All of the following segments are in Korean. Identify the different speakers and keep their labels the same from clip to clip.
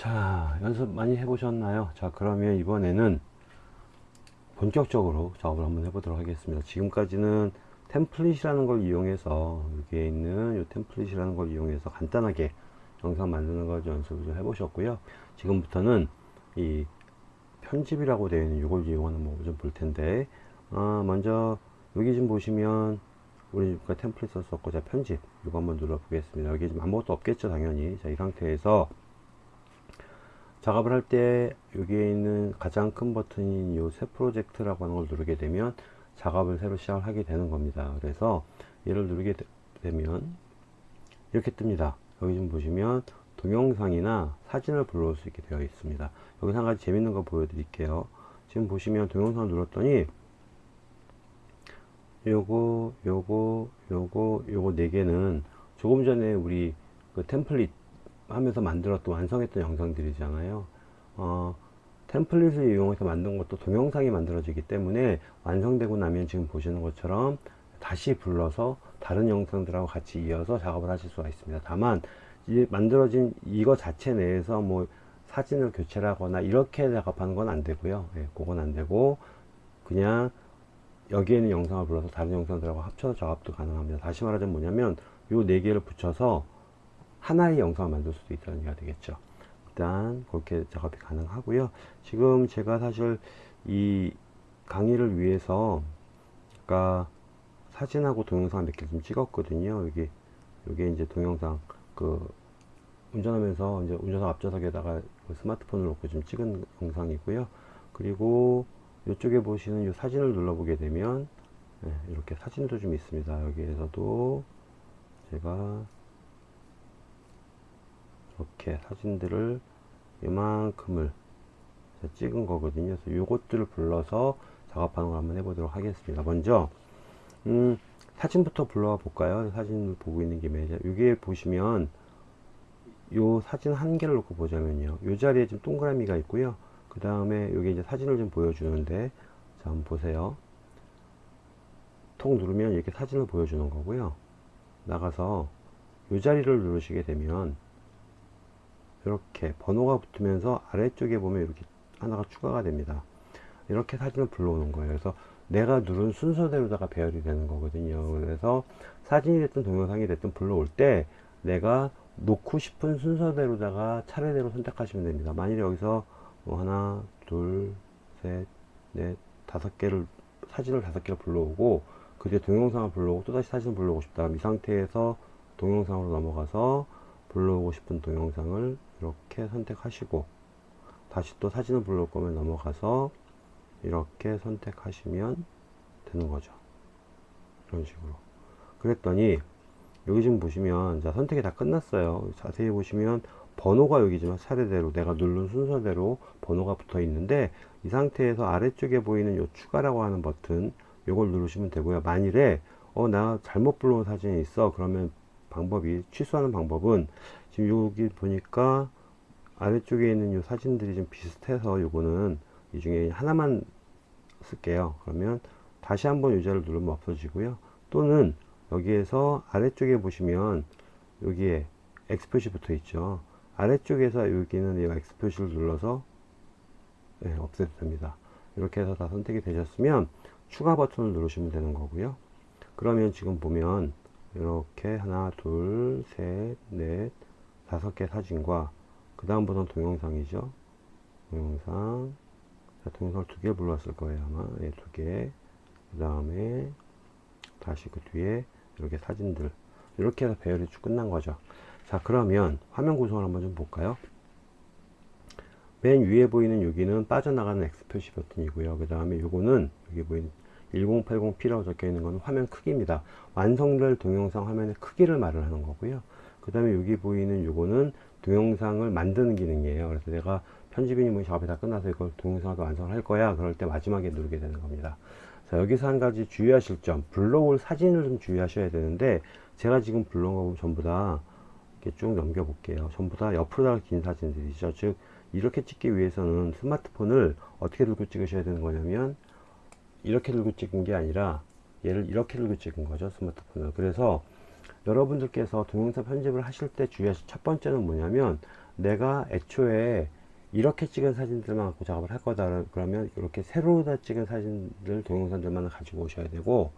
Speaker 1: 자 연습 많이 해보셨나요? 자 그러면 이번에는 본격적으로 작업을 한번 해보도록 하겠습니다. 지금까지는 템플릿이라는 걸 이용해서 여기에 있는 이 템플릿이라는 걸 이용해서 간단하게 영상 만드는 걸 연습을 좀 해보셨고요. 지금부터는 이 편집이라고 되어 있는 이걸 이용하는 법을 좀 볼 텐데 어, 먼저 여기 좀 보시면 우리 가 템플릿 썼었고 자 편집 이거 한번 눌러 보겠습니다. 여기 지금 아무것도 없겠죠 당연히. 자 이 상태에서 작업을 할 때 여기에 있는 가장 큰 버튼인 이 새 프로젝트라고 하는 걸 누르게 되면 작업을 새로 시작을 하게 되는 겁니다. 그래서 얘를 누르게 되면 이렇게 뜹니다. 여기 좀 보시면 동영상이나 사진을 불러올 수 있게 되어 있습니다. 여기 한 가지 재밌는 거 보여드릴게요. 지금 보시면 동영상을 눌렀더니 요거 요거 요거 요거 네 개는 조금 전에 우리 그 템플릿 하면서 만들었던 완성했던 영상들이잖아요. 어, 템플릿을 이용해서 만든 것도 동영상이 만들어지기 때문에 완성되고 나면 지금 보시는 것처럼 다시 불러서 다른 영상들하고 같이 이어서 작업을 하실 수가 있습니다. 다만 이 만들어진 이거 자체 내에서 뭐 사진을 교체를 하거나 이렇게 작업하는 건 안 되고요. 예, 그건 안 되고 그냥 여기에는 영상을 불러서 다른 영상들하고 합쳐서 작업도 가능합니다. 다시 말하자면 뭐냐면 요 네 개를 붙여서 하나의 영상을 만들 수도 있다는 얘기가 되겠죠. 일단 그렇게 작업이 가능하고요. 지금 제가 사실 이 강의를 위해서 아까 사진하고 동영상 몇 개 좀 찍었거든요. 여기 여기 이제 동영상 그 운전하면서 이제 운전석 앞좌석에다가 그 스마트폰을 놓고 좀 찍은 영상이고요. 그리고 이쪽에 보시는 이 사진을 눌러보게 되면 네, 이렇게 사진도 좀 있습니다. 여기에서도 제가 이렇게 사진들을 이만큼을 찍은 거거든요. 그래서 요것들을 불러서 작업하는 걸 한번 해보도록 하겠습니다. 먼저 음, 사진부터 불러와 볼까요? 사진을 보고 있는 김에 여기에 보시면 요 사진 한 개를 놓고 보자면요. 요 자리에 지금 동그라미가 있고요. 그 다음에 여기 이제 사진을 좀 보여주는데 자 한번 보세요. 통 누르면 이렇게 사진을 보여주는 거고요. 나가서 요 자리를 누르시게 되면 이렇게 번호가 붙으면서 아래쪽에 보면 이렇게 하나가 추가가 됩니다. 이렇게 사진을 불러오는 거예요. 그래서 내가 누른 순서대로다가 배열이 되는 거거든요. 그래서 사진이 됐든 동영상이 됐든 불러올 때 내가 놓고 싶은 순서대로다가 차례대로 선택하시면 됩니다. 만일에 여기서 뭐 하나 둘 셋 넷 다섯 개를 사진을 다섯 개를 불러오고 그 뒤에 동영상을 불러오고 또다시 사진을 불러오고 싶다. 이 상태에서 동영상으로 넘어가서 불러오고 싶은 동영상을 이렇게 선택하시고 다시 또 사진을 불러올 거면 넘어가서 이렇게 선택하시면 되는 거죠. 이런 식으로. 그랬더니 여기 지금 보시면 자 선택이 다 끝났어요. 자세히 보시면 번호가 여기 지금 차례대로 내가 누른 순서대로 번호가 붙어 있는데 이 상태에서 아래쪽에 보이는 요 추가라고 하는 버튼 요걸 누르시면 되고요. 만일에 어 나 잘못 불러온 사진이 있어. 그러면 방법이 취소하는 방법은 지금 여기 보니까 아래쪽에 있는 요 사진들이 좀 비슷해서 요거는 이 중에 하나만 쓸게요. 그러면 다시 한번 유자를 누르면 없어지고요. 또는 여기에서 아래쪽에 보시면 여기에 X 표시 붙어 있죠. 아래쪽에서 여기는 이 X 표시를 눌러서 네, 없애도 됩니다. 이렇게 해서 다 선택이 되셨으면 추가 버튼을 누르시면 되는 거고요. 그러면 지금 보면 이렇게 하나 둘셋넷 다섯 개 사진과 그 다음부터는 동영상이죠. 동영상. 자, 동영상을 두 개 불렀을 거예요 아마. 예, 두개. 그 다음에 다시 그 뒤에 이렇게 사진들. 이렇게 해서 배열이 쭉 끝난 거죠. 자 그러면 화면 구성을 한번 좀 볼까요? 맨 위에 보이는 여기는 빠져나가는 X 표시 버튼이고요. 그 다음에 요거는 여기 보이는 1080p라고 적혀 있는 건 화면 크기입니다. 완성될 동영상 화면의 크기를 말을 하는 거고요. 그 다음에 여기 보이는 요거는 동영상을 만드는 기능이에요. 그래서 내가 편집이니 뭐 작업이 다 끝나서 이걸 동영상을 완성을 할 거야. 그럴 때 마지막에 누르게 되는 겁니다. 자 여기서 한 가지 주의하실 점. 불러올 사진을 좀 주의하셔야 되는데 제가 지금 거 전부 다 이렇게 쭉 넘겨 볼게요. 전부 다 옆으로 긴 사진들이죠. 즉 이렇게 찍기 위해서는 스마트폰을 어떻게 들고 찍으셔야 되는 거냐면 이렇게 들고 찍은 게 아니라 얘를 이렇게 들고 찍은 거죠 스마트폰을. 그래서 여러분들께서 동영상 편집을 하실 때 주의하실 첫 번째는 뭐냐면 내가 애초에 이렇게 찍은 사진들만 갖고 작업을 할 거다. 그러면 이렇게 세로 다 찍은 사진들 동영상들만 가지고 오셔야 되고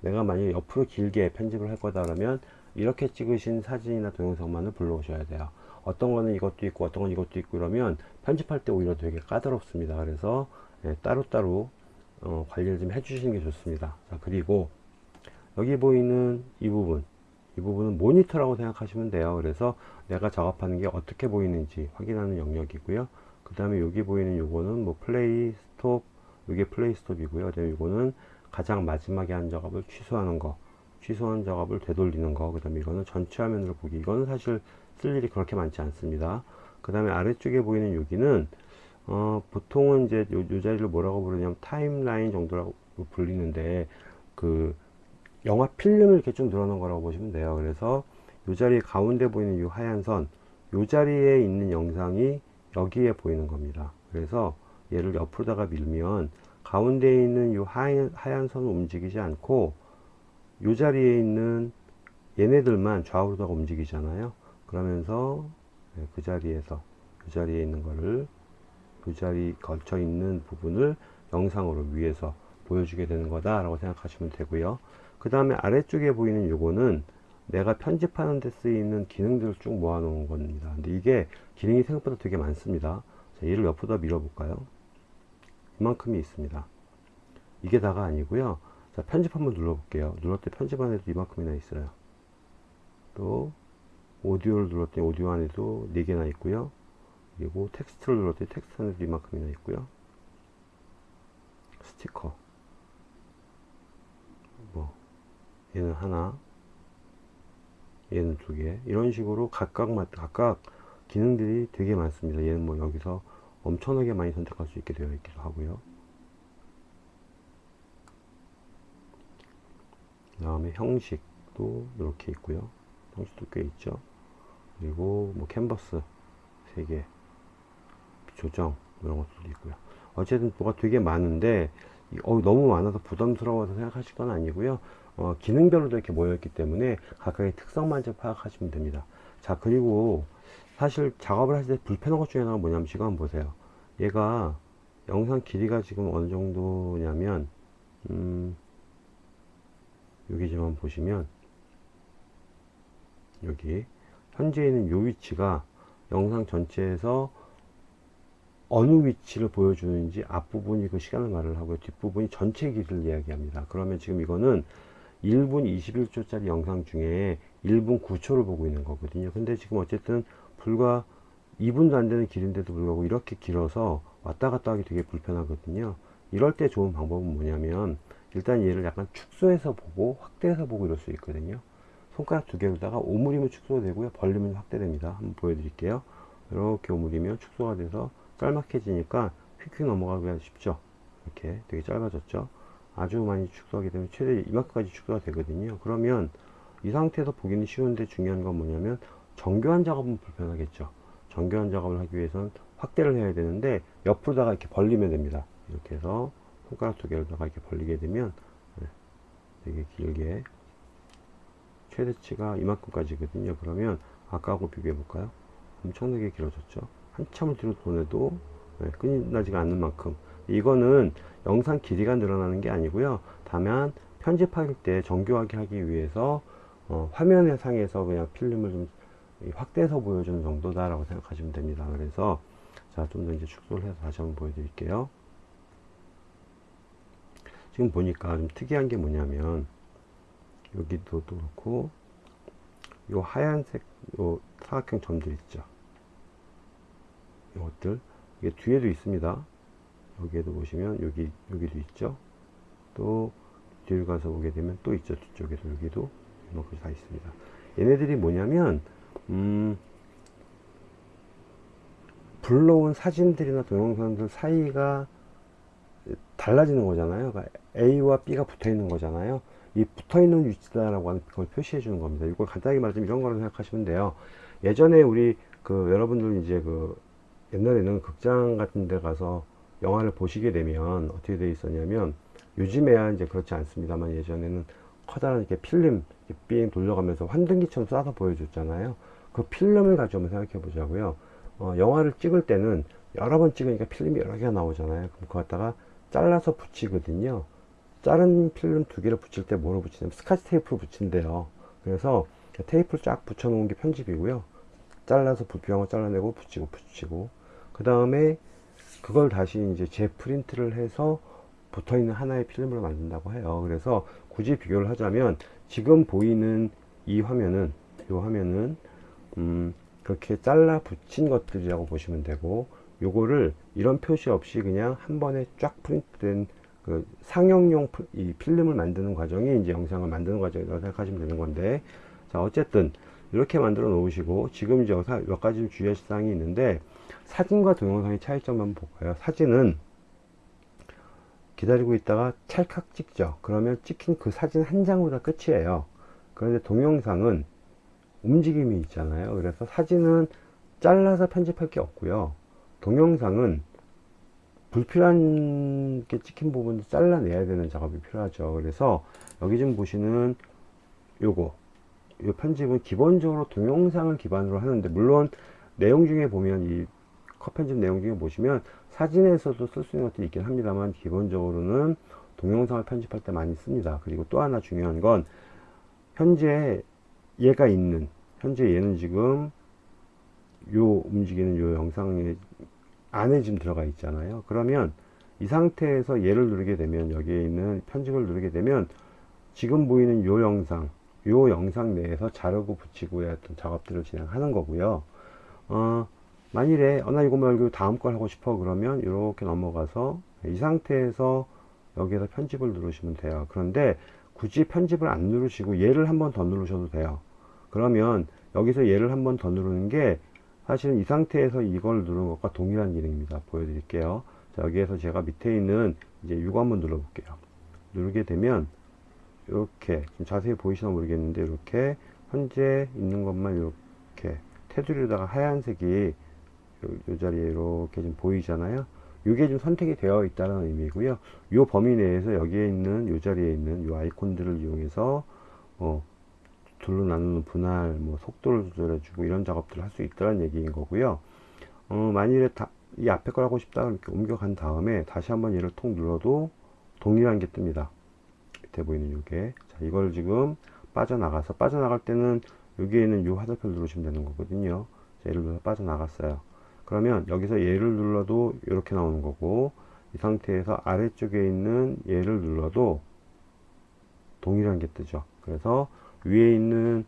Speaker 1: 내가 만약에 옆으로 길게 편집을 할 거다 그러면 이렇게 찍으신 사진이나 동영상만을 불러오셔야 돼요. 어떤 거는 이것도 있고 어떤 건 이것도 있고 그러면 편집할 때 오히려 되게 까다롭습니다. 그래서 예, 따로따로 어, 관리를 좀 해주시는 게 좋습니다. 자 그리고 여기 보이는 이 부분 이 부분은 모니터라고 생각하시면 돼요. 그래서 내가 작업하는 게 어떻게 보이는지 확인하는 영역이고요. 그 다음에 여기 보이는 요거는 뭐 플레이 스톱 이게 플레이 스톱이고요. 그다음에 요거는 가장 마지막에 한 작업을 취소하는 거 취소한 작업을 되돌리는 거그 다음에 이거는 전체 화면으로 보기. 이거는 사실 쓸 일이 그렇게 많지 않습니다. 그 다음에 아래쪽에 보이는 여기는 어, 보통은 이제 요, 요 자리를 뭐라고 부르냐면 타임라인 정도라고 불리는데 그 영화 필름을 이렇게 쭉 늘어놓은 거라고 보시면 돼요. 그래서 이 자리 가운데 보이는 이 하얀 선이 자리에 있는 영상이 여기에 보이는 겁니다. 그래서 얘를 옆으로다가 밀면 가운데 있는 이 하얀, 하얀 선은 움직이지 않고 이 자리에 있는 얘네들만 좌우로다가 움직이잖아요. 그러면서 네, 그 자리에서 그 자리에 있는 거를 그 자리 걸쳐 있는 부분을 영상으로 위에서 보여주게 되는 거다 라고 생각하시면 되고요. 그 다음에 아래쪽에 보이는 요거는 내가 편집하는 데 쓰이는 기능들을 쭉 모아 놓은 겁니다. 근데 이게 기능이 생각보다 되게 많습니다. 자, 얘를 옆으로 밀어 볼까요? 이만큼이 있습니다. 이게 다가 아니고요. 자 편집 한번 눌러 볼게요. 눌렀더니 편집 안에도 이만큼이나 있어요. 또 오디오를 눌렀더니 오디오 안에도 4개나 있고요 그리고 텍스트를 눌렀더니 텍스트 안에도 이만큼이나 있고요. 스티커. 뭐 얘는 하나 얘는 두 개. 이런 식으로 각각 각각 기능들이 되게 많습니다. 얘는 뭐 여기서 엄청나게 많이 선택할 수 있게 되어 있기도 하고요. 그 다음에 형식도 이렇게 있고요. 형식도 꽤 있죠. 그리고 뭐 캔버스 3개 조정 이런 것도 있고요. 어쨌든 뭐가 되게 많은데 어, 너무 많아서 부담스러워서 생각하실 건 아니고요. 어, 기능별로도 이렇게 모여있기 때문에 각각의 특성만 좀 파악하시면 됩니다. 자 그리고 사실 작업을 하실 때 불편한 것 중에 하나가 뭐냐면 지금 한번 보세요. 얘가 영상 길이가 지금 어느 정도냐면 음, 여기 지금 보시면 여기 현재 있는 요 위치가 영상 전체에서 어느 위치를 보여주는지 앞부분이 그 시간을 말을 하고요. 뒷부분이 전체 길이를 이야기합니다. 그러면 지금 이거는 1분 21초짜리 영상 중에 1분 9초를 보고 있는 거거든요. 근데 지금 어쨌든 불과 2분도 안 되는 길인데도 불구하고 이렇게 길어서 왔다 갔다 하기 되게 불편하거든요. 이럴 때 좋은 방법은 뭐냐면 일단 얘를 약간 축소해서 보고 확대해서 보고 이럴 수 있거든요. 손가락 두 개로다가 오므리면 축소되고요. 벌리면 확대됩니다. 한번 보여드릴게요. 이렇게 오므리면 축소가 돼서 짤막해지니까 휙휙 넘어가기가 쉽죠. 이렇게 되게 짧아졌죠. 아주 많이 축소하게 되면 최대 이만큼까지 축소가 되거든요. 그러면 이 상태에서 보기는 쉬운데 중요한 건 뭐냐면 정교한 작업은 불편하겠죠. 정교한 작업을 하기 위해서는 확대를 해야 되는데 옆으로다가 이렇게 벌리면 됩니다. 이렇게 해서 손가락 두 개로다가 이렇게 벌리게 되면 네, 되게 길게 최대치가 이만큼까지거든요. 그러면 아까하고 비교해 볼까요? 엄청나게 길어졌죠 한참을 뒤로 보내도 네, 끝나지가 않는 만큼. 이거는 영상 길이가 늘어나는 게 아니고요. 다만 편집할 때 정교하게 하기 위해서 어, 화면의 상에서 그냥 필름을 좀 확대해서 보여주는 정도다 라고 생각하시면 됩니다. 그래서 자 좀 더 이제 축소를 해서 다시 한번 보여드릴게요. 지금 보니까 좀 특이한 게 뭐냐면 여기도 또 그렇고 요 하얀색 요 사각형 점들 있죠 이것들 이게 뒤에도 있습니다. 여기에도 보시면 여기 여기도 있죠? 또 뒤를 가서 보게 되면 또 있죠? 뒤쪽에도 여기도 이만큼 다 있습니다. 얘네들이 뭐냐면 음 불러온 사진들이나 동영상들 사이가 달라지는 거잖아요. 그러니까 A와 B가 붙어 있는 거잖아요. 이 붙어 있는 위치다라고 하는 걸 표시해 주는 겁니다. 이걸 간단하게 말하자면 이런 거로 생각하시면 돼요. 예전에 우리 그 여러분들 이제 그 옛날에는 극장 같은 데 가서 영화를 보시게 되면 어떻게 되어 있었냐면 요즘에야 이제 그렇지 않습니다만 예전에는 커다란 이렇게 필름 삥 돌려가면서 환등기처럼 쏴서 보여줬잖아요 그 필름을 가지고 한번 생각해 보자고요 어, 영화를 찍을 때는 여러 번 찍으니까 필름이 여러 개가 나오잖아요. 그럼 그거 갖다가 잘라서 붙이거든요. 자른 필름 두 개를 붙일 때 뭐로 붙이냐면 스카치 테이프로 붙인대요. 그래서 테이프를 쫙 붙여 놓은 게 편집이고요. 잘라서 거 잘라내고 붙이고 붙이고 그 다음에 그걸 다시 이제 재프린트를 해서 붙어 있는 하나의 필름으로 만든다고 해요. 그래서 굳이 비교를 하자면 지금 보이는 이 화면은 이 화면은 음 그렇게 잘라 붙인 것들이라고 보시면 되고 요거를 이런 표시 없이 그냥 한 번에 쫙 프린트된 그 상영용 프- 이 필름을 만드는 과정이 이제 영상을 만드는 과정이라고 생각하시면 되는 건데 자 어쨌든 이렇게 만들어 놓으시고 지금 이제 몇 가지 좀 주의하실 사항이 있는데 사진과 동영상의 차이점 한번 볼까요? 사진은 기다리고 있다가 찰칵 찍죠. 그러면 찍힌 그 사진 한 장보다 끝이에요. 그런데 동영상은 움직임이 있잖아요. 그래서 사진은 잘라서 편집할 게 없고요. 동영상은 불필요한 게 찍힌 부분을 잘라내야 되는 작업이 필요하죠. 그래서 여기 좀 보시는 요거 이 편집은 기본적으로 동영상을 기반으로 하는데 물론 내용 중에 보면 이 컷 편집 내용 중에 보시면 사진에서도 쓸 수 있는 것들이 있긴 합니다만 기본적으로는 동영상을 편집할 때 많이 씁니다. 그리고 또 하나 중요한 건 현재 얘가 있는 현재 얘는 지금 요 움직이는 요 영상에 안에 지금 들어가 있잖아요. 그러면 이 상태에서 얘를 누르게 되면 여기에 있는 편집을 누르게 되면 지금 보이는 요 영상 요 영상 내에서 자르고 붙이고의 어떤 작업들을 진행하는 거고요 어, 만일에 어, 나 이거 말고 다음 걸 하고 싶어. 그러면 이렇게 넘어가서 이 상태에서 여기에서 편집을 누르시면 돼요. 그런데 굳이 편집을 안 누르시고 얘를 한 번 더 누르셔도 돼요. 그러면 여기서 얘를 한 번 더 누르는 게 사실은 이 상태에서 이걸 누르는 것과 동일한 기능입니다. 보여드릴게요. 자, 여기에서 제가 밑에 있는 이제 이거 한번 눌러 볼게요. 누르게 되면 이렇게 좀 자세히 보이시나 모르겠는데 이렇게 현재 있는 것만 이렇게 테두리에다가 하얀색이 요, 요 자리에 이렇게 좀 보이잖아요. 이게 좀 선택이 되어 있다는 의미고요. 이 범위 내에서 여기에 있는 이 자리에 있는 이 아이콘들을 이용해서 어, 둘로 나누는 분할 뭐 속도를 조절해 주고 이런 작업들을 할 수 있다는 얘기인 거고요. 어, 만일에 다, 이 앞에 걸 하고 싶다 이렇게 옮겨간 다음에 다시 한번 얘를 통 눌러도 동일한 게 뜹니다. 밑에 보이는 요게. 자 이걸 지금 빠져나가서 빠져나갈 때는 여기에는 요 화살표를 누르시면 되는 거거든요. 자, 예를 들어서 빠져나갔어요. 그러면 여기서 얘를 눌러도 이렇게 나오는 거고 이 상태에서 아래쪽에 있는 얘를 눌러도 동일한 게 뜨죠. 그래서 위에 있는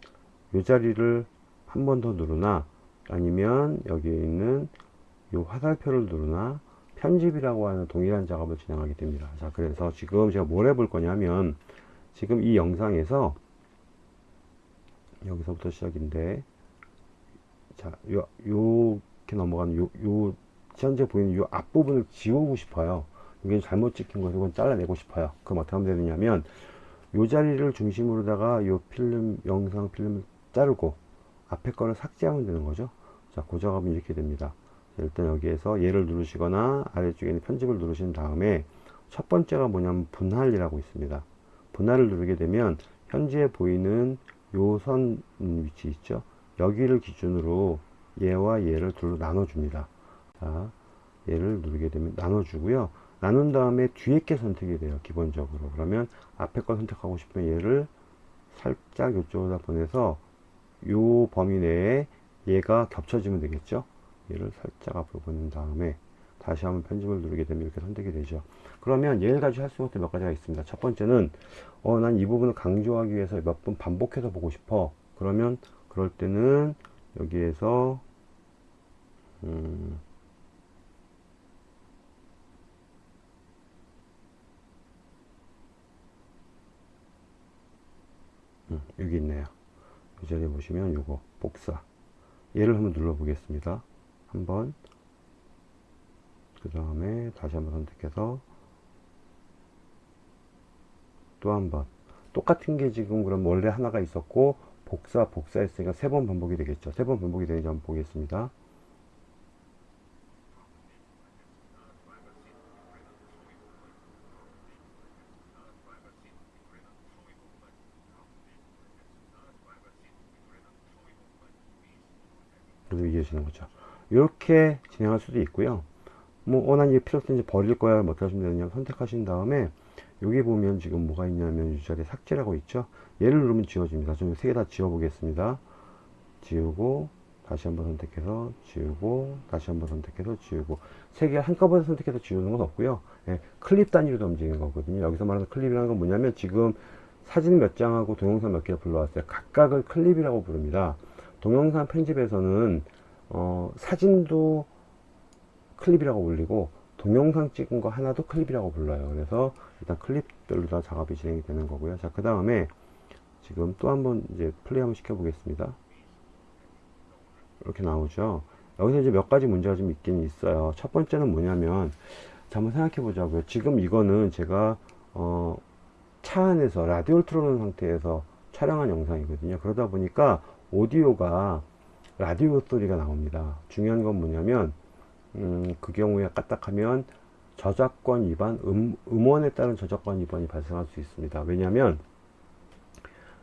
Speaker 1: 요 자리를 한 번 더 누르나 아니면 여기에 있는 요 화살표를 누르나 편집이라고 하는 동일한 작업을 진행하게 됩니다. 자 그래서 지금 제가 뭘 해볼 거냐면 지금 이 영상에서 여기서부터 시작인데 자 요, 요렇게 넘어가는 요, 요 현재 보이는 요 앞부분을 지우고 싶어요. 이게 잘못 찍힌 거서 이건 잘라내고 싶어요. 그럼 어떻게 하면 되느냐면 요 자리를 중심으로다가 요 필름 영상 필름을 자르고 앞에 거를 삭제하면 되는 거죠. 자그 작업은 이렇게 됩니다. 자, 일단 여기에서 얘를 누르시거나 아래쪽에 있는 편집을 누르신 다음에 첫 번째가 뭐냐면 분할이라고 있습니다. 분할을 누르게 되면 현재 보이는 요선 위치 있죠? 여기를 기준으로 얘와 얘를 둘로 나눠 줍니다. 자 얘를 누르게 되면 나눠 주고요. 나눈 다음에 뒤에 게 선택이 돼요 기본적으로. 그러면 앞에 거 선택하고 싶으면 얘를 살짝 이쪽으로 보내서 요 범위 내에 얘가 겹쳐지면 되겠죠? 얘를 살짝 앞으로 보낸 다음에 다시 한번 편집을 누르게 되면 이렇게 선택이 되죠 그러면 얘를 가지고 할 수 있는 것들 몇 가지가 있습니다 첫 번째는 어 난 이 부분을 강조하기 위해서 몇 번 반복해서 보고 싶어 그러면 그럴 때는 여기에서 음 음, 여기 있네요. 이 자리에 보시면 요거 복사 얘를 한번 눌러 보겠습니다. 한번 그 다음에 다시 한번 선택해서 또 한 번 똑같은 게 지금 그럼 원래 하나가 있었고 복사 복사 했으니까 세 번 반복이 되겠죠. 세 번 반복이 되는지 한번 보겠습니다. 이해하시는 거죠. 이렇게 진행할 수도 있고요. 뭐, 어, 난 이게 필요 없으니 버릴 거야. 뭐 어떻게 하시면 되느냐 선택하신 다음에 여기 보면 지금 뭐가 있냐면 유자리 삭제라고 있죠. 얘를 누르면 지워집니다. 좀세개 다 지워 보겠습니다. 지우고 다시 한번 선택해서 지우고 다시 한번 선택해서 지우고 세 개 한꺼번에 선택해서 지우는 건 없고요. 예, 클립 단위로 움직이는 거거든요. 여기서 말하는 클립이라는 건 뭐냐면 지금 사진 몇 장하고 동영상 몇 개를 불러왔어요. 각각을 클립이라고 부릅니다. 동영상 편집에서는 어, 사진도 클립이라고 불리고 동영상 찍은 거 하나도 클립이라고 불러요. 그래서 일단 클립별로 다 작업이 진행이 되는 거고요. 자, 그 다음에 지금 또 한번 이제 플레이 한번 시켜 보겠습니다. 이렇게 나오죠. 여기서 이제 몇 가지 문제가 좀 있긴 있어요. 첫 번째는 뭐냐면, 자, 한번 생각해 보자고요. 지금 이거는 제가, 어, 차 안에서 라디오를 틀어놓은 상태에서 촬영한 영상이거든요. 그러다 보니까 오디오가 라디오 소리가 나옵니다. 중요한 건 뭐냐면, 음, 그 경우에 까딱하면 저작권 위반, 음, 음원에 따른 저작권 위반이 발생할 수 있습니다. 왜냐하면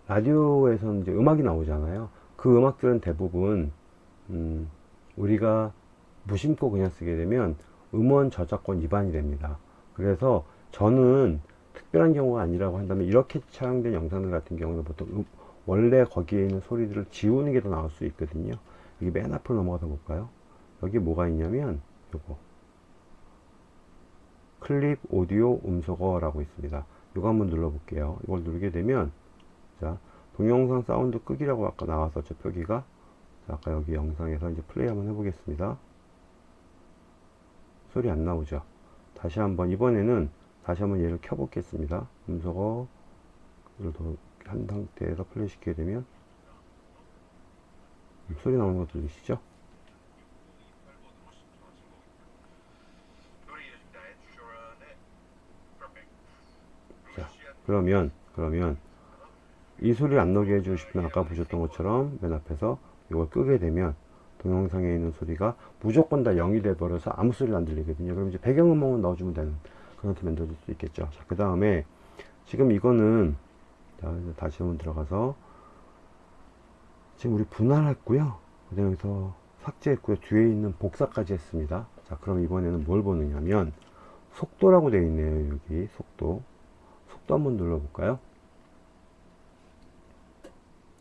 Speaker 1: 라디오에서는 이제 음악이 나오잖아요. 그 음악들은 대부분 음, 우리가 무심코 그냥 쓰게 되면 음원 저작권 위반이 됩니다. 그래서 저는 특별한 경우가 아니라고 한다면 이렇게 촬영된 영상들 같은 경우는 보통 음, 원래 거기에 있는 소리들을 지우는 게 더 나을 수 있거든요. 여기 맨 앞으로 넘어가서 볼까요? 여기 뭐가 있냐면 요거 클립 오디오 음소거 라고 있습니다. 이거 한번 눌러 볼게요. 이걸 누르게 되면 자 동영상 사운드 끄기라고 아까 나왔었죠 표기가 자, 아까 여기 영상에서 이제 플레이 한번 해보겠습니다. 소리 안 나오죠? 다시 한번 이번에는 다시 한번 얘를 켜보겠습니다. 음소거를 한 상태에서 플레이 시키게 되면 소리 나오는 거 들리시죠? 자, 그러면 그러면 이 소리를 안 나게 해주고 싶으면 아까 보셨던 것처럼 맨 앞에서 이걸 끄게 되면 동영상에 있는 소리가 무조건 다 0이 돼 버려서 아무 소리가 안 들리거든요. 그럼 이제 배경음악만 넣어주면 되는 그런 게 만들어질 수 있겠죠. 자, 그 다음에 지금 이거는 자, 다시 한번 들어가서 지금 우리 분할했고요. 그다음에 여기서 삭제했고요. 뒤에 있는 복사까지 했습니다. 자, 그럼 이번에는 뭘 보느냐면 속도라고 되어 있네요. 여기 속도. 속도 한번 눌러볼까요?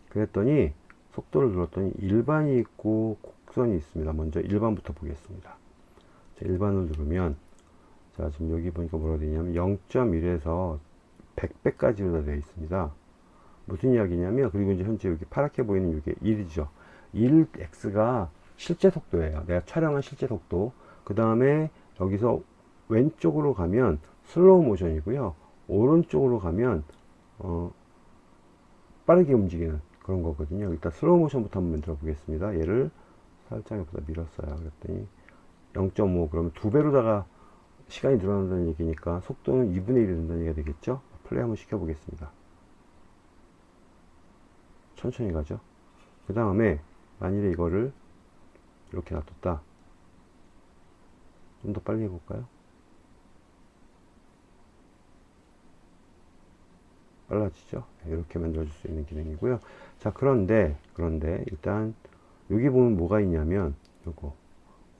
Speaker 1: 그랬더니 속도를 눌렀더니 일반이 있고 곡선이 있습니다. 먼저 일반부터 보겠습니다. 자, 일반을 누르면 자 지금 여기 보니까 뭐라고 되냐면 0.1에서 100배까지로 되어 있습니다. 무슨 이야기냐면 그리고 이제 현재 여기 파랗게 보이는 이게 1이죠. 1x가 실제 속도예요. 내가 촬영한 실제 속도. 그 다음에 여기서 왼쪽으로 가면 슬로우 모션이고요. 오른쪽으로 가면 어, 빠르게 움직이는 그런 거거든요. 일단 슬로우 모션부터 한번 만들어 보겠습니다. 얘를 살짝 여기다 밀었어요. 그랬더니 0.5 그러면 두 배로다가 시간이 늘어난다는 얘기니까 속도는 2분의 1이 된다는 얘기가 되겠죠. 플레이 한번 시켜 보겠습니다. 천천히 가죠. 그 다음에 만일에 이거를 이렇게 놔뒀다. 좀 더 빨리 해볼까요? 빨라지죠. 네, 이렇게 만들어 줄 수 있는 기능이고요. 자, 그런데, 그런데, 일단, 여기 보면 뭐가 있냐면, 요거,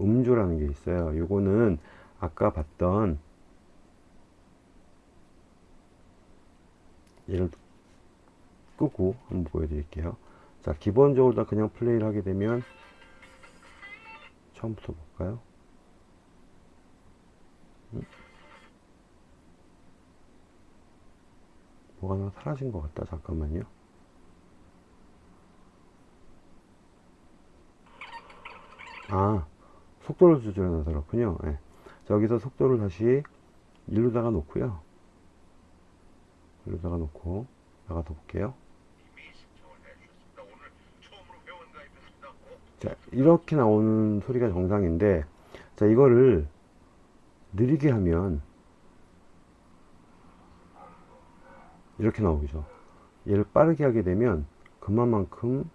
Speaker 1: 음조라는 게 있어요. 요거는 아까 봤던, 얘를 끄고 한번 보여드릴게요. 자, 기본적으로 다 그냥 플레이를 하게 되면, 처음부터 볼까요? 뭐가 하나 사라진 것 같다. 잠깐만요. 아, 속도를 조절해놔서 그렇군요. 네. 자, 여기서 속도를 다시 1로다가 놓고요. 1로다가 놓고 나가서 볼게요. 자, 이렇게 나오는 소리가 정상인데, 자, 이거를 느리게 하면 이렇게 나오죠. 얘를 빠르게 하게 되면 그만큼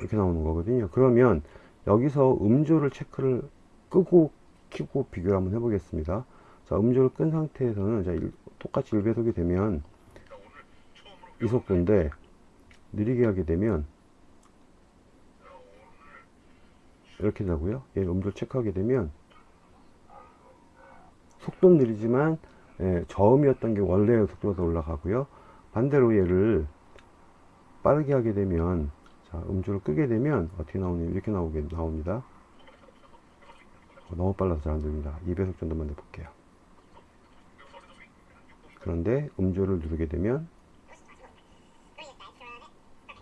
Speaker 1: 이렇게 나오는 거거든요. 그러면 여기서 음조를 체크를 끄고 키고 비교를 한번 해보겠습니다. 자, 음조를 끈 상태에서는 자, 일, 똑같이 1배속이 되면 이 속도인데 느리게 하게 되면 이렇게 되고요. 얘 음조 체크하게 되면 속도는 느리지만 예, 저음이었던 게 원래의 속도에서 올라가고요. 반대로 얘를 빠르게 하게 되면 자, 음조를 끄게 되면 어떻게 나오냐면 이렇게 나오게 나옵니다. 어, 너무 빨라서 잘안 들립니다. 2배속 정도만 해볼게요. 그런데 음조를 누르게 되면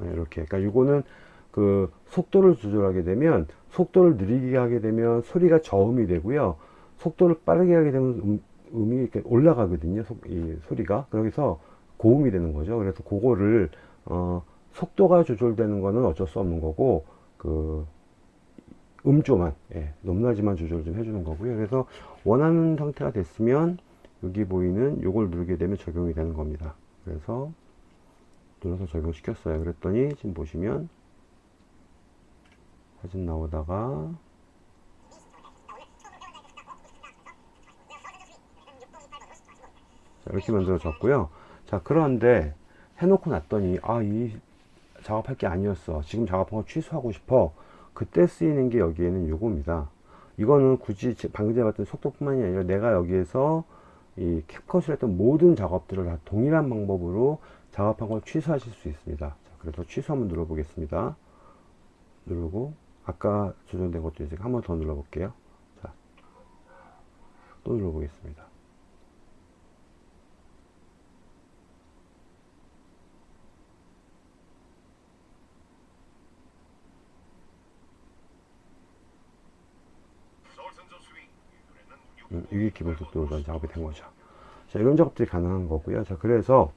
Speaker 1: 네, 이렇게 그러니까 이거는 그 속도를 조절하게 되면 속도를 느리게 하게 되면 소리가 저음이 되고요 속도를 빠르게 하게 되면 음, 음이 이렇게 올라가거든요. 소, 이 소리가. 그래서 고음이 되는 거죠. 그래서 그거를 어, 속도가 조절되는 거는 어쩔 수 없는 거고 그 음조만 예, 높낮이만 조절 좀 해주는 거고요. 그래서 원하는 상태가 됐으면 여기 보이는 요걸 누르게 되면 적용이 되는 겁니다. 그래서 눌러서 적용시켰어요. 그랬더니 지금 보시면 사진 나오다가 이렇게 만들어졌고요. 자 그런데 해놓고 났더니 아 이 작업할 게 아니었어. 지금 작업한 거 취소하고 싶어. 그때 쓰이는 게 여기에는 요겁니다. 이거는 굳이 제- 방금 전에 봤던 속도뿐만이 아니라 내가 여기에서 이 캡컷을 했던 모든 작업들을 다 동일한 방법으로 작업한 걸 취소하실 수 있습니다. 자, 그래서 취소 한번 눌러 보겠습니다. 누르고 아까 조정된 것도 이제 한번 더 눌러 볼게요. 자, 또 눌러 보겠습니다 이게 기본 속도로 작업이 된 거죠. 자 이런 작업들이 가능한 거고요. 자 그래서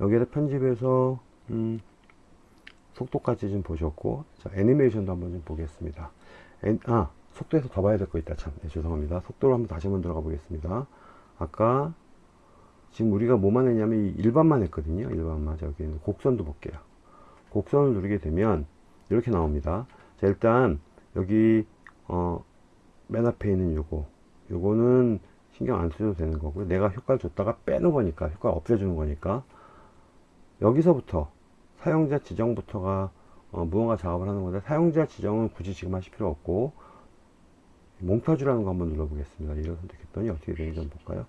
Speaker 1: 여기에서 편집해서 음, 속도까지 좀 보셨고 자 애니메이션도 한번 좀 보겠습니다. 애, 아 속도에서 더 봐야 될 거 있다. 참 네, 죄송합니다. 속도로 한번 다시 한번 들어가 보겠습니다. 아까 지금 우리가 뭐만 했냐면 이 일반만 했거든요. 일반만. 자 여기 있는 곡선도 볼게요. 곡선을 누르게 되면 이렇게 나옵니다. 자 일단 여기 어, 맨 앞에 있는 요거. 요거는 신경 안 쓰셔도 되는 거고요. 내가 효과를 줬다가 빼는 거니까 효과 없애주는 거니까. 여기서부터 사용자 지정부터가 어, 무언가 작업을 하는 건데 사용자 지정은 굳이 지금 하실 필요 없고 몽타주라는 거 한번 눌러 보겠습니다. 이를 선택했더니 어떻게 되는지 한번 볼까요?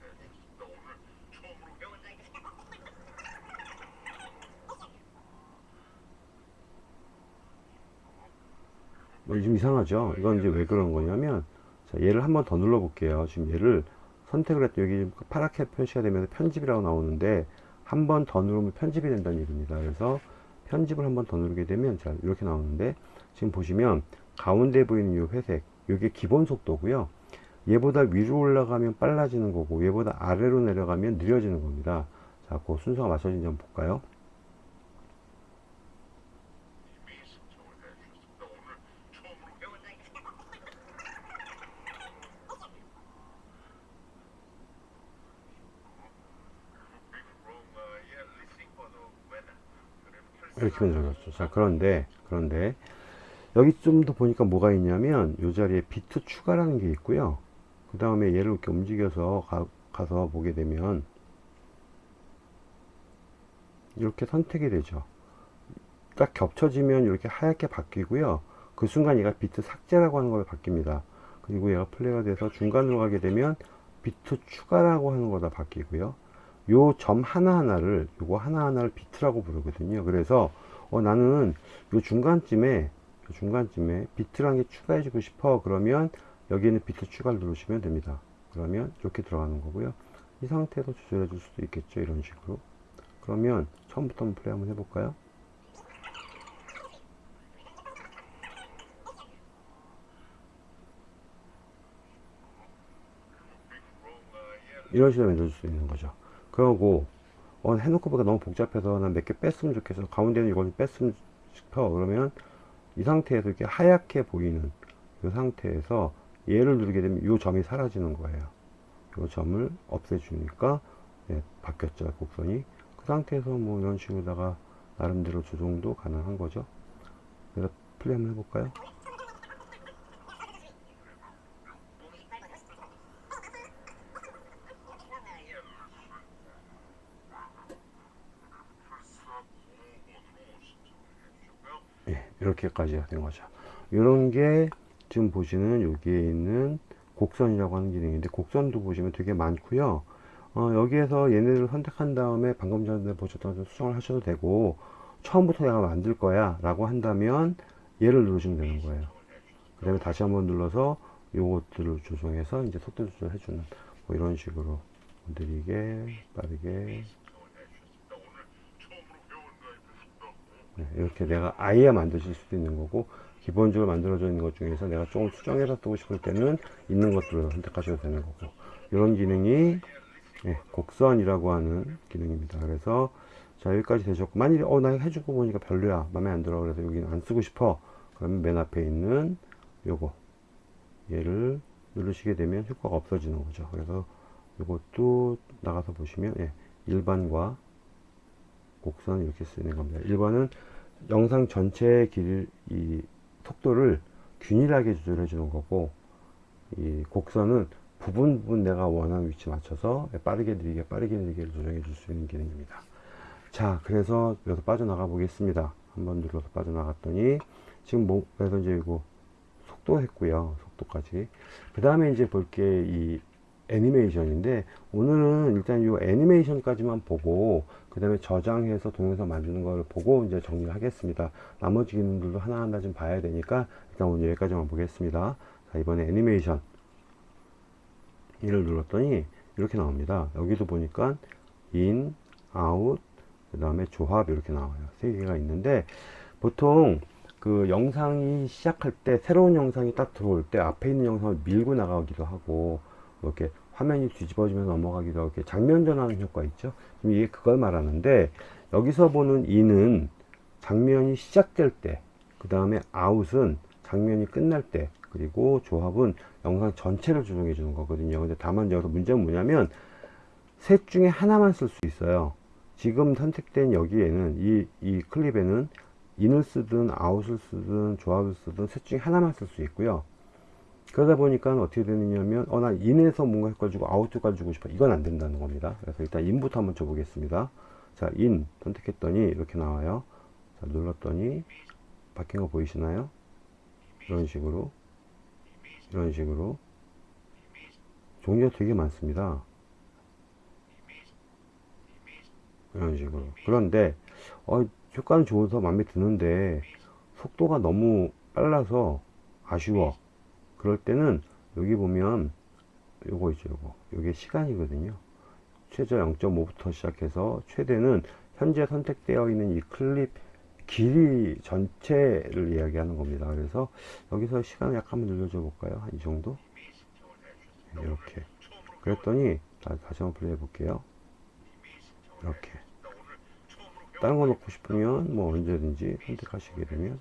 Speaker 1: 뭐 좀 이상하죠? 이건 이제 왜 그런 거냐면 자, 얘를 한 번 더 눌러 볼게요. 지금 얘를 선택을 했더니 여기 파랗게 표시가 되면서 편집이라고 나오는데 한 번 더 누르면 편집이 된다는 얘기입니다. 그래서 편집을 한 번 더 누르게 되면 자 이렇게 나오는데 지금 보시면 가운데 보이는 이 회색 이게 기본 속도고요. 얘보다 위로 올라가면 빨라지는 거고 얘보다 아래로 내려가면 느려지는 겁니다. 자 그 순서가 맞춰진지 한번 볼까요 이렇게 만들어졌죠. 자, 그런데, 그런데, 여기 좀 더 보니까 뭐가 있냐면, 이 자리에 비트 추가라는 게 있고요. 그 다음에 얘를 이렇게 움직여서 가, 가서 보게 되면, 이렇게 선택이 되죠. 딱 겹쳐지면 이렇게 하얗게 바뀌고요. 그 순간 얘가 비트 삭제라고 하는 걸로 바뀝니다. 그리고 얘가 플레이가 돼서 중간으로 가게 되면 비트 추가라고 하는 거다 바뀌고요. 요 점 하나하나를 요거 하나하나를 비트라고 부르거든요. 그래서 어, 나는 요 중간쯤에 요 중간쯤에 비트라는 게 추가해 주고 싶어. 그러면 여기에는 비트 추가를 누르시면 됩니다. 그러면 이렇게 들어가는 거고요. 이 상태에서 조절해 줄 수도 있겠죠 이런 식으로. 그러면 처음부터 한번 플레이 한번 해볼까요? 이런 식으로 만들어줄 수 있는 거죠 그러고 어, 해놓고 보니까 너무 복잡해서 난 몇 개 뺐으면 좋겠어. 가운데는 이걸 뺐으면 싶어. 그러면 이 상태에서 이렇게 하얗게 보이는 이 상태에서 얘를 누르게 되면 이 점이 사라지는 거예요. 이 점을 없애주니까 예, 바뀌었죠 곡선이. 그 상태에서 뭐 이런 식으로다가 나름대로 조정도 가능한 거죠. 그래서 플레이 한번 해볼까요 예, 이렇게까지 된 거죠. 이런 게 지금 보시는 여기에 있는 곡선이라고 하는 기능인데 곡선도 보시면 되게 많고요. 어, 여기에서 얘네를 선택한 다음에 방금 전에 보셨던 수정을 하셔도 되고 처음부터 내가 만들 거야 라고 한다면 얘를 누르시면 되는 거예요. 그 다음에 다시 한번 눌러서 요것들을 조정해서 이제 속도 조절해 주는 뭐 이런 식으로 느리게 빠르게 이렇게 내가 아예 만드실 수도 있는 거고 기본적으로 만들어져 있는 것 중에서 내가 조금 수정해서 쓰고 싶을 때는 있는 것들을 선택하셔도 되는 거고. 이런 기능이 네, 곡선이라고 하는 기능입니다. 그래서 자 여기까지 되셨고 만일에 어 나 해주고 보니까 별로야. 마음에 안 들어. 그래서 여기는 안 쓰고 싶어. 그러면 맨 앞에 있는 요거. 얘를 누르시게 되면 효과가 없어지는 거죠. 그래서 이것도 나가서 보시면 예, 일반과 곡선 이렇게 쓰는 겁니다. 일반은 영상 전체의 길, 이 속도를 균일하게 조절해 주는 거고 이 곡선은 부분 부분 내가 원하는 위치 맞춰서 빠르게 느리게 빠르게 느리게 조정해 줄 수 있는 기능입니다. 자 그래서 여기서 빠져나가 보겠습니다. 한번 눌러서 빠져나갔더니 지금 뭐 그래서 이제 이거 속도 했고요 속도까지. 그 다음에 이제 볼 게 이 애니메이션인데 오늘은 일단 이 애니메이션까지만 보고 그 다음에 저장해서 동영상 만드는 걸 보고 이제 정리를 하겠습니다. 나머지 기능들도 하나하나 좀 봐야 되니까 일단 오늘 여기까지만 보겠습니다. 자 이번에 애니메이션. 이를 눌렀더니 이렇게 나옵니다. 여기도 보니까 in, out, 그 다음에 조합 이렇게 나와요. 세 개가 있는데 보통 그 영상이 시작할 때 새로운 영상이 딱 들어올 때 앞에 있는 영상을 밀고 나가기도 하고 이렇게 화면이 뒤집어지면서 넘어가기도 하고 이렇게 장면 전환 효과 있죠? 지금 이게 그걸 말하는데 여기서 보는 인은 장면이 시작될 때 그 다음에 아웃은 장면이 끝날 때 그리고 조합은 영상 전체를 조정해 주는 거거든요. 근데 다만 여기서 문제는 뭐냐면 셋 중에 하나만 쓸 수 있어요. 지금 선택된 여기에는 이, 이 클립에는 인을 쓰든 아웃을 쓰든 조합을 쓰든 셋 중에 하나만 쓸 수 있고요 그러다 보니까 어떻게 되느냐면 어 나 인에서 뭔가 주고 아웃 주고 싶어. 이건 안 된다는 겁니다. 그래서 일단 인부터 한번 줘 보겠습니다. 자인 선택했더니 이렇게 나와요. 자 눌렀더니 바뀐 거 보이시나요? 이런 식으로. 이런 식으로. 종류가 되게 많습니다. 이런 식으로. 그런데 어, 효과는 좋아서 마음에 드는데 속도가 너무 빨라서 아쉬워 그럴 때는 여기 보면 요거 있죠 요거. 요게 시간이거든요. 최저 0.5부터 시작해서 최대는 현재 선택되어 있는 이 클립 길이 전체를 이야기하는 겁니다. 그래서 여기서 시간을 약간 늘려줘 볼까요? 한 이 정도? 이렇게. 그랬더니 다시 한번 플레이 해 볼게요. 이렇게. 다른 거 넣고 싶으면 뭐 언제든지 선택하시게 되면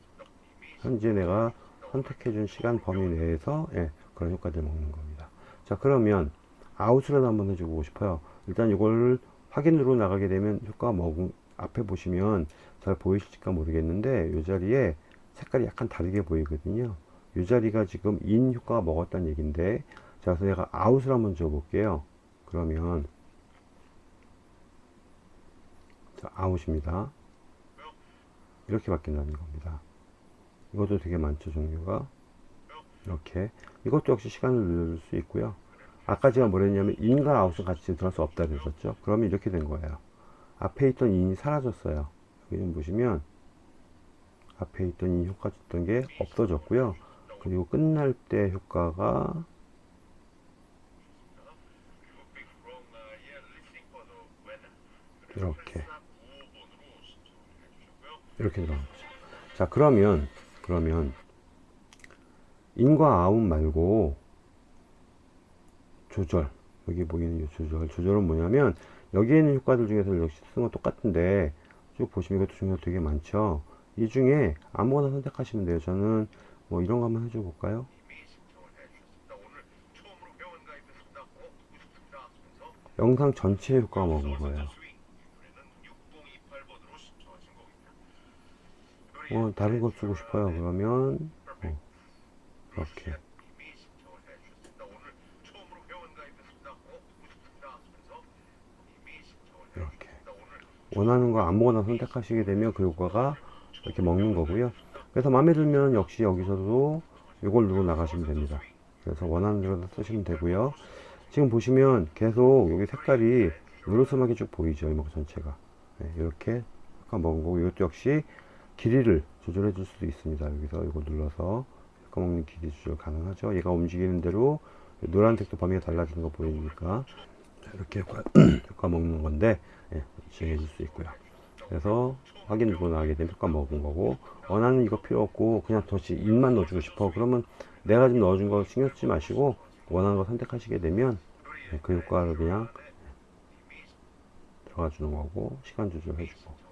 Speaker 1: 현재 내가 선택해 준 시간 범위 내에서 예, 그런 효과들 먹는 겁니다. 자 그러면 아웃을 한번 해주고 싶어요. 일단 이걸 확인으로 나가게 되면 효과가 먹은 앞에 보시면 잘 보이실까 모르겠는데 이 자리에 색깔이 약간 다르게 보이거든요. 이 자리가 지금 in 효과가 먹었다는 얘기인데 자 그래서 내가 아웃을 한번 줘 볼게요. 그러면 자, 아웃입니다. 이렇게 바뀐다는 겁니다 이것도 되게 많죠 종류가. 이렇게. 이것도 역시 시간을 늘릴 수 있고요. 아까 제가 뭐랬냐면 인과 아웃은 같이 들어갈 수 없다 그랬었죠. 그러면 이렇게 된 거예요. 앞에 있던 인이 사라졌어요. 여기 보시면 앞에 있던 인 효과 줬던 게 없어졌고요. 그리고 끝날 때 효과가 이렇게. 이렇게 들어간 거죠. 자 그러면 그러면 인과 아웃 말고 조절 여기 보이는 이 조절 조절은 뭐냐면 여기에 있는 효과들 중에서 역시 쓰는 건 똑같은데 쭉 보시면 이것도 중요한 되게 많죠. 이 중에 아무거나 선택하시면 돼요. 저는 뭐 이런 거 한번 해줘 볼까요? 영상 전체의 효과가 먹은 거예요 어, 다른 거 쓰고 싶어요 그러면 어, 이렇게 이렇게 원하는 거 아무거나 선택하시게 되면 그 효과가 이렇게 먹는 거고요 그래서 마음에 들면 역시 여기서도 이걸 누르고 나가시면 됩니다. 그래서 원하는 대로 쓰시면 되고요. 지금 보시면 계속 여기 색깔이 누르스하게 쭉 보이죠. 이목 전체가. 네, 이렇게 색깔 먹은 거고 이것도 역시 길이를 조절해 줄 수도 있습니다. 여기서 이걸 눌러서 색깔 먹는 길이 조절 가능하죠. 얘가 움직이는 대로 노란색도 범위가 달라지는 거 자, 이렇게 효과 먹는 건데 예, 진행해 줄 수 있고요. 그래서 확인 누르고 나가게 되면 효과 먹은 거고 원하는 이거 필요 없고 그냥 도시 인만 넣어주고 싶어 그러면 내가 지금 넣어준 거 신경 쓰지 마시고 원하는 거 선택하시게 되면 예, 그 효과를 그냥 들어가 주는 거고 시간 조절해 주고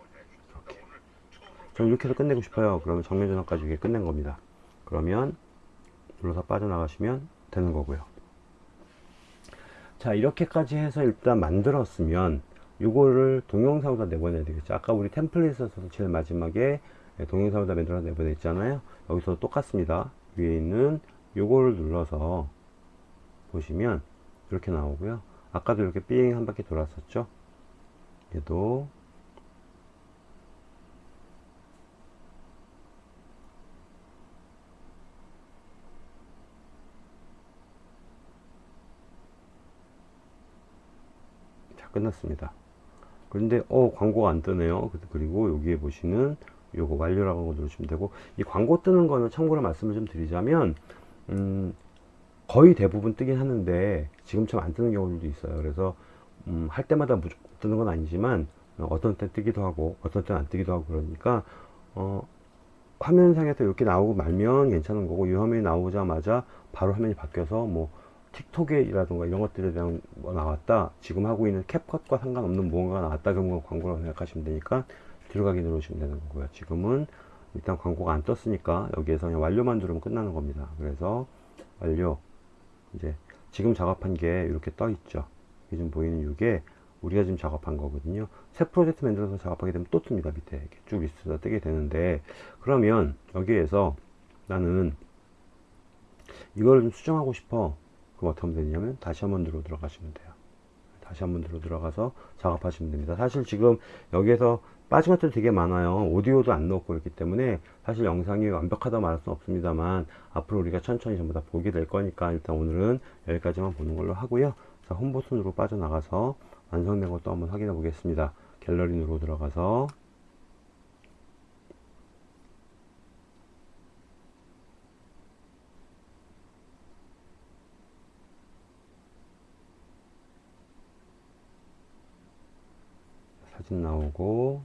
Speaker 1: 저는 이렇게 해서 끝내고 싶어요. 그러면 정면 전환까지 이게 끝낸 겁니다. 그러면 눌러서 빠져나가시면 되는 거고요. 자 이렇게까지 해서 일단 만들었으면 이거를 동영상으로 내보내야 되겠죠. 아까 우리 템플릿에서 제일 마지막에 동영상으로 만들어 내보냈잖아요. 여기서 똑같습니다. 위에 있는 요거를 눌러서 보시면 이렇게 나오고요. 아까도 이렇게 삥 한 바퀴 돌았었죠? 얘도 끝났습니다. 그런데 어 광고가 안 뜨네요. 그리고 여기에 보시는 요거 완료라고 거 누르시면 되고 이 광고 뜨는 거는 참고로 말씀을 좀 드리자면 음, 거의 대부분 뜨긴 하는데 지금처럼 안 뜨는 경우도 있어요. 그래서 음, 할 때마다 무조건 뜨는 건 아니지만 어, 어떤 때 뜨기도 하고 어떤 때는 안 뜨기도 하고 그러니까 어, 화면상에서 이렇게 나오고 말면 괜찮은 거고 이 화면이 나오자마자 바로 화면이 바뀌어서 뭐 틱톡에라든가 이런 것들에 대한 뭐 나왔다. 지금 하고 있는 캡컷과 상관없는 무언가가 나왔다 그러면 광고라고 생각하시면 되니까 들어가기 누르시면 되는 거고요. 지금은 일단 광고가 안 떴으니까 여기에서 그냥 완료만 누르면 끝나는 겁니다. 그래서 완료. 이제 지금 작업한 게 이렇게 떠 있죠. 지금 보이는 이게 우리가 지금 작업한 거거든요. 새 프로젝트 만들어서 작업하게 되면 또 뜹니다 밑에. 이렇게 쭉 리스트가 뜨게 되는데 그러면 여기에서 나는 이걸 좀 수정하고 싶어 그럼 어떻게 하면 되냐면 다시 한번 들어 들어가시면 돼요. 다시 한번 들어 들어가서 작업하시면 됩니다. 사실 지금 여기에서 빠진 것들 되게 많아요. 오디오도 안 넣고 있기 때문에 사실 영상이 완벽하다 말할 수는 없습니다만 앞으로 우리가 천천히 전부 다 보게 될 거니까 일단 오늘은 여기까지만 보는 걸로 하고요. 자 홈버튼으로 빠져나가서 완성된 것도 한번 확인해 보겠습니다. 갤러리 누르고 들어가서 사진 나오고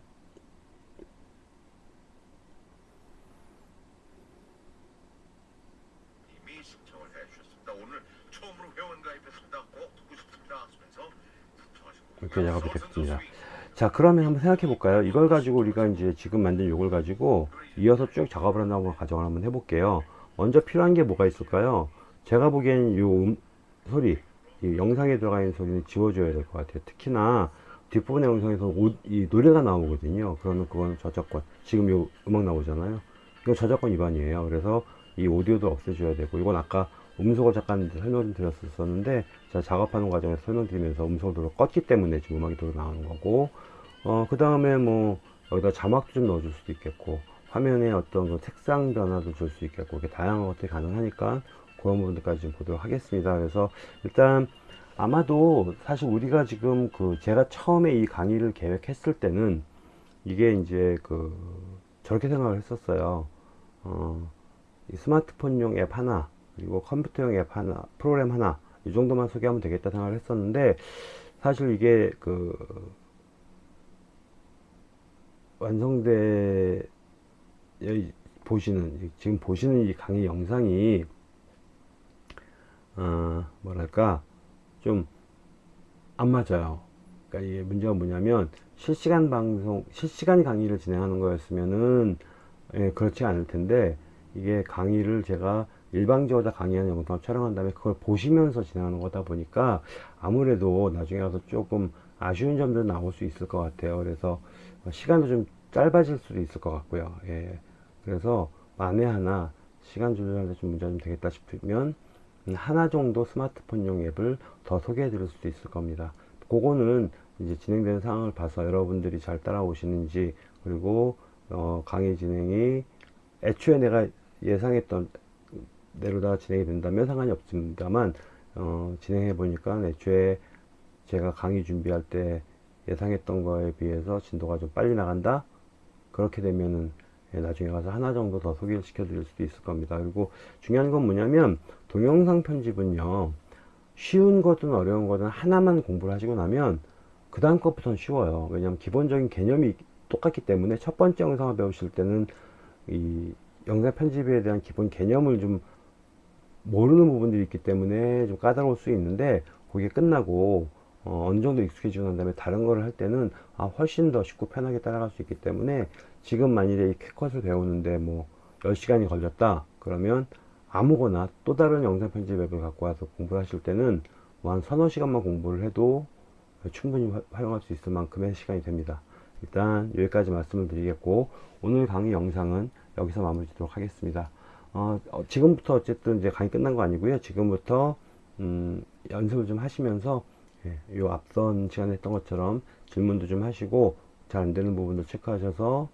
Speaker 2: 이미 신청을 해주셨습니다. 오늘 처음으로 회원 가입했습니다. 꼭 듣고 싶습니다. 곡.
Speaker 1: 이렇게 작업이 됐습니다. 자 그러면 한번 생각해 볼까요 이걸 가지고 우리가 이제 지금 만든 요걸 가지고 이어서 쭉 작업을 한다고 가정을 한번 해볼게요 먼저 필요한 게 뭐가 있을까요 제가 보기엔 요 음, 소리 이 영상에 들어가 있는 소리는 지워줘야 될 것 같아요 특히나 뒷부분의 영상에서 오, 이 노래가 나오거든요. 그러면 그건 저작권 지금 요 음악 나오잖아요. 이거 저작권 위반이에요. 그래서 이 오디오도 없애줘야 되고 이건 아까 음속을 잠깐 설명을 드렸었는데 제가 작업하는 과정에서 설명드리면서 음속으로 껐기 때문에 지금 음악이 들어 나오는 거고 어, 그 다음에 뭐 여기다 자막도 좀 넣어줄 수도 있겠고 화면에 어떤 그 색상 변화도 줄 수 있겠고 이렇게 다양한 것들이 가능하니까 그런 부분들까지 좀 보도록 하겠습니다. 그래서 일단 아마도 사실 우리가 지금 그 제가 처음에 이 강의를 계획했을 때는 이게 이제 그 저렇게 생각을 했었어요. 어, 이 스마트폰용 앱 하나 그리고 컴퓨터용 앱 하나 프로그램 하나 이 정도만 소개하면 되겠다 생각을 했었는데 사실 이게 그 완성돼 여기 보시는 지금 보시는 이 강의 영상이 어, 뭐랄까 좀 안 맞아요. 그러니까 이게 문제가 뭐냐면 실시간 방송 실시간 강의를 진행하는 거였으면은 예, 그렇지 않을 텐데 이게 강의를 제가 일방적으로 다 강의하는 영상을 촬영한 다음에 그걸 보시면서 진행하는 거다 보니까 아무래도 나중에 가서 조금 아쉬운 점들 나올 수 있을 것 같아요. 그래서 시간도 좀 짧아질 수도 있을 것 같고요. 예. 그래서 만에 하나 시간 때좀 문제가 좀 되겠다 싶으면 하나 정도 스마트폰용 앱을 더 소개해 드릴 수도 있을 겁니다. 그거는 이제 진행되는 상황을 봐서 여러분들이 잘 따라오시는지 그리고 어, 강의 진행이 애초에 내가 예상했던 대로다 진행이 된다면 상관이 없습니다만 어, 진행해 보니까 애초에 제가 강의 준비할 때 예상했던 거에 비해서 진도가 좀 빨리 나간다 그렇게 되면은 예, 나중에 가서 하나 정도 더 소개를 시켜 드릴 수도 있을 겁니다. 그리고 중요한 건 뭐냐면 동영상 편집은요 쉬운 거든 어려운 거든 하나만 공부를 하시고 나면 그 다음 것부터는 쉬워요. 왜냐하면 기본적인 개념이 똑같기 때문에 첫 번째 영상을 배우실 때는 이 영상 편집에 대한 기본 개념을 좀 모르는 부분들이 있기 때문에 좀 까다로울 수 있는데 그게 끝나고 어, 느 정도 익숙해지고 난 다음에 다른 거를 할 때는 아, 훨씬 더 쉽고 편하게 따라갈 수 있기 때문에 지금 만일에 이 캣컷을 배우는데 뭐 10시간이 걸렸다 그러면 아무거나 또 다른 영상 편집 앱을 갖고 와서 공부를 하실 때는 뭐 한 서너 시간만 공부를 해도 충분히 화- 활용할 수 있을 만큼의 시간이 됩니다. 일단 여기까지 말씀을 드리겠고 오늘 강의 영상은 여기서 마무리 짓도록 하겠습니다. 어, 어, 지금부터 어쨌든 이제 강의 끝난 거 아니고요. 지금부터 음, 연습을 좀 하시면서 예, 요 앞선 시간에 했던 것처럼 질문도 좀 하시고 잘 안 되는 부분도 체크하셔서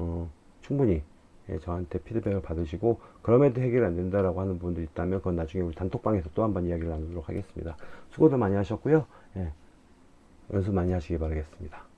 Speaker 1: 어, 충분히 예, 저한테 피드백을 받으시고 그럼에도 해결이 안 된다라고 하는 부분도 있다면 그건 나중에 우리 단톡방에서 또 한번 이야기를 나누도록 하겠습니다. 수고도 많이 하셨고요. 예, 연습 많이 하시기 바라겠습니다.